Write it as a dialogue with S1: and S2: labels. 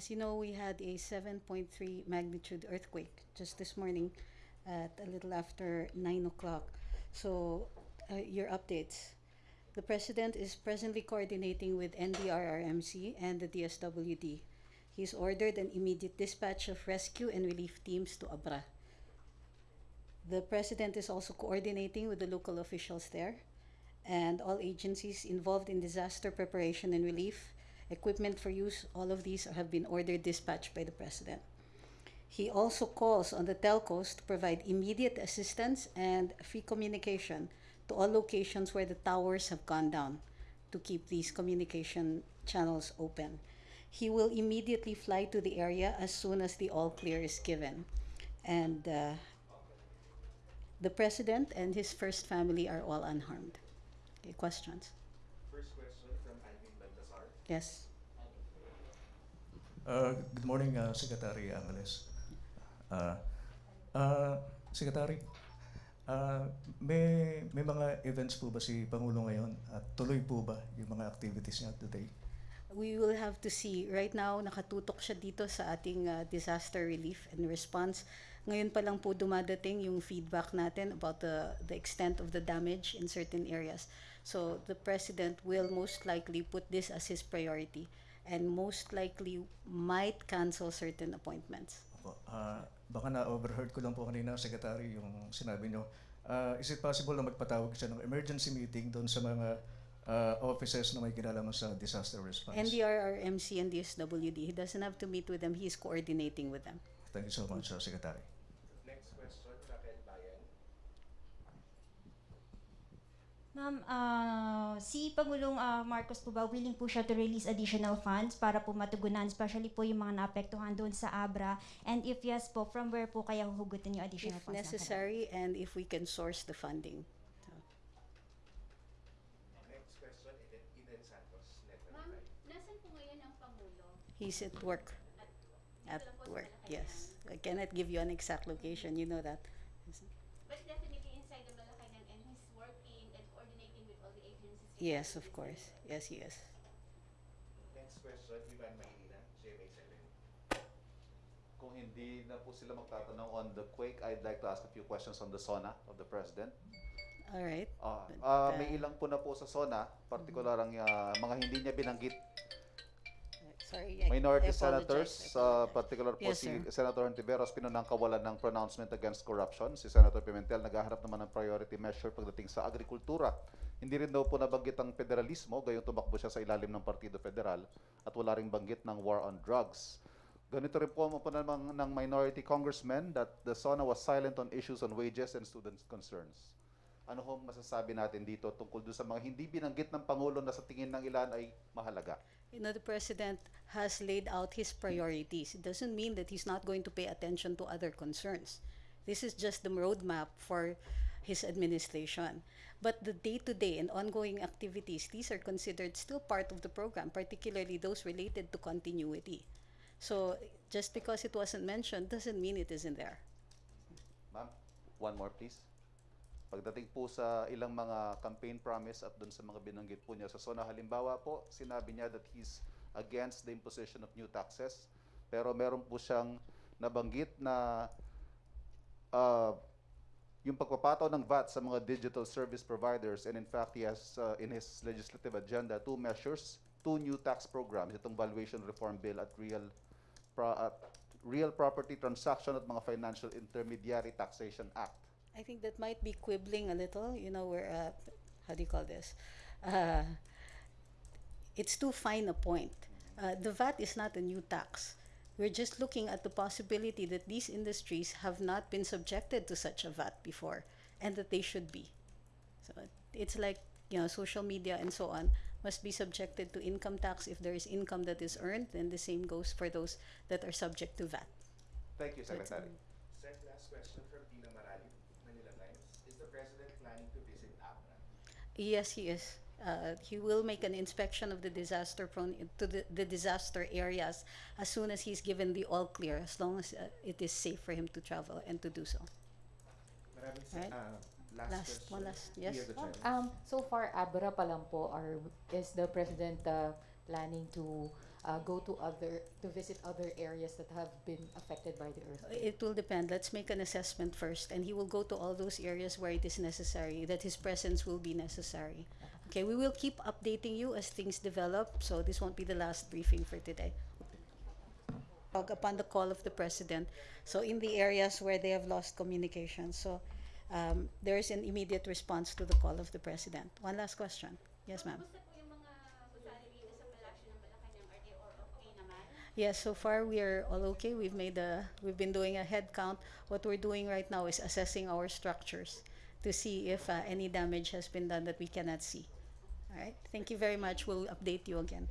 S1: As you know, we had a 7.3 magnitude earthquake just this morning at a little after 9 o'clock. So, uh, your updates. The President is presently coordinating with NDRRMC and the DSWD. He's ordered an immediate dispatch of rescue and relief teams to Abra. The President is also coordinating with the local officials there and all agencies involved in disaster preparation and relief, equipment for use, all of these have been ordered dispatched by the President. He also calls on the telcos to provide immediate assistance and free communication to all locations where the towers have gone down to keep these communication channels open. He will immediately fly to the area as soon as the all clear is given. And uh, the President and his first family are all unharmed. Okay, questions? Yes.
S2: Uh, good morning, uh, Secretary Angeles. Uh, uh, Secretary, uh, may, may mga events po ba si Pangulo ngayon at tuloy po ba yung mga activities niya today?
S1: We will have to see. Right now, nakatutok siya dito sa ating uh, disaster relief and response. Ngayon pa lang po dumadating yung feedback natin about the, the extent of the damage in certain areas. So the President will most likely put this as his priority and most likely might cancel certain appointments.
S2: Uh, baka na-overheard ko lang po kanina, Secretary, yung sinabi niyo. Uh, is it possible na magpatawag siya ng emergency meeting doon sa mga uh, offices na may kinalaman sa disaster response?
S1: NDRRMC and DSWD, he doesn't have to meet with them, he is coordinating with them.
S2: Thank you so much, uh, Secretary.
S3: Next question, Raquel Bayan.
S4: Ma'am, ah, si Pangulong ah, Marcos po ba willing po siya to release additional funds para po matugunan, especially po yung mga naapektuhan doon sa Abra? And if yes po, from where po kaya huhugutin yung additional
S1: If
S4: funds? na
S1: necessary and if we can source the funding. So,
S3: Next question, Eden, Santos,
S5: Ma'am,
S3: 5.
S5: nasan po ngayon ang Pangulo?
S1: He's at work. At
S5: sa
S1: work, yes. I cannot give you an exact location, you know that.
S5: But definitely inside the Malacanang and he's working and coordinating with all the agencies.
S1: Yes, of course. Yes, he is.
S3: Next question, Ivan Maynila, GMA7.
S6: Kung hindi na po sila magtatanong on the quake, I'd like to ask a few questions on the SONA of the President.
S1: All right.
S6: Ah,
S1: But,
S6: ah,
S1: uh,
S6: may ilang po na po sa SONA, partikular ang ah, mga hindi niya binanggit
S1: Sorry. I-
S6: minority
S1: I
S6: senators, uh, particular po
S1: Yes,
S6: si
S1: sir.
S6: Senator Antiveros, pinanangkawalan ng pronouncement against corruption. Si Senator Pimentel naghahanap naman ng priority measure pagdating sa agrikultura. Hindi rin daw po nabanggit ang federalismo, gayong tumakbo siya sa ilalim ng Partido Federal at wala ring banggit ng war on drugs. Ganito rin po mo po namang ng minority congressmen that the SONA was silent on issues on wages and students' concerns. Ano hong masasabi natin dito tungkol doon sa mga hindi binanggit ng Pangulo na sa tingin ng ilan ay mahalaga?
S1: You know, the president has laid out his priorities. It doesn't mean that he's not going to pay attention to other concerns. This is just the roadmap for his administration. But the day-to-day and ongoing activities, these are considered still part of the program, particularly those related to continuity. So just because it wasn't mentioned doesn't mean it isn't there.
S6: Ma'am, one more please. Pagdating po sa ilang mga campaign promise at dun sa mga binanggit po niya sa SONA, halimbawa po, sinabi niya that he's against the imposition of new taxes. Pero meron po siyang nabanggit na uh, yung pagpapataw ng VAT sa mga digital service providers and in fact he has uh, in his legislative agenda two measures, two new tax programs, itong valuation reform bill at real pro- at real property transaction at mga financial intermediary taxation act.
S1: I think that might be quibbling a little. You know, where uh, how do you call this? Uh, it's too fine a point. Uh, the VAT is not a new tax. We're just looking at the possibility that these industries have not been subjected to such a VAT before, and that they should be. So it's like you know, social media and so on must be subjected to income tax if there is income that is earned, and the same goes for those that are subject to VAT.
S6: Thank you,
S1: So it's,
S6: Secretary.
S3: Sec, last question from Tina Marali, Manila Times. Is the President planning to visit Abra?
S1: Yes, he is. Uh, he will make an inspection of the disaster prone to the, the disaster areas as soon as he's given the all clear, as long as uh, it is safe for him to travel and to do so.
S3: Maraming sa,
S1: Right.
S3: ah, last,
S1: Last,
S3: question.
S1: one last, yes.
S3: Here, the chair.
S7: Um, so far, Abra pa lang po, are, is the President uh, planning to uh, go to other, to visit other areas that have been affected by the earthquake?
S1: It will depend. Let's make an assessment first, and he will go to all those areas where it is necessary, that his presence will be necessary. Okay, we will keep updating you as things develop, so this won't be the last briefing for today. Upon the call of the president, so in the areas where they have lost communication, so um, there is an immediate response to the call of the president. One last question. Yes, ma'am.
S5: Kumusta po yung mga gusali dito sa palasyo ng Malacanang? Are they all okay naman?
S1: Yes, so far we are all okay. We've made a, we've been doing a head count. What we're doing right now is assessing our structures to see if uh, any damage has been done that we cannot see. All right, thank you very much. We'll update you again.